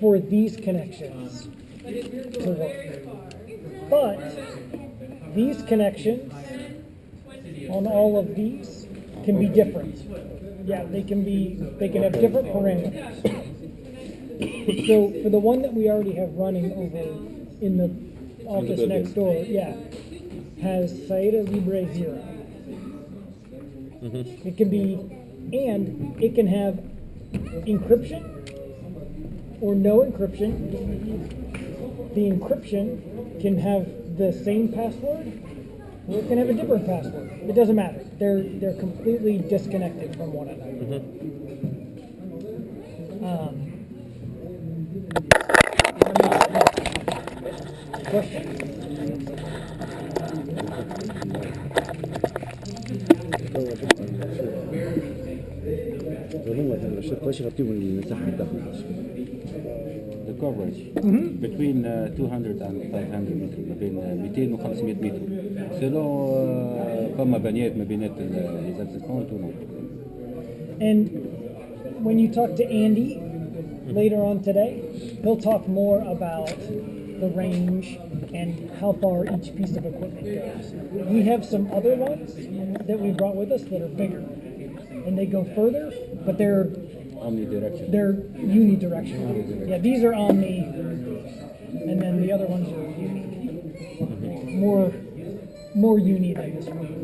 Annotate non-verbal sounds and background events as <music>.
for these connections to work. But these connections on all of these can be different. Yeah, they can be, they can have different parameters. <coughs> So for the one that we already have running over in the office next door, yeah, has Saida Libre 0 It can be, and it can have encryption or no encryption. The encryption can have the same password or it can have a different password. It doesn't matter. They're they're completely disconnected from one another. Um, question? ظلمت الشرطة يغطيوا المساحة الداخل The coverage between uh, 200 and 500 متر ما بين uh, 200 و 500 متر سيلون uh, فما بنيات ما بينات ليزاكسيكون تو And when you talk to Andy later on today, he'll talk more about the range and how far each piece of equipment goes. We have some other ones that we brought with us that are bigger, and they go further, but they're omni direction they're unidirectional. Yeah, these are omni, and then the other ones are uni. More more uni than this one.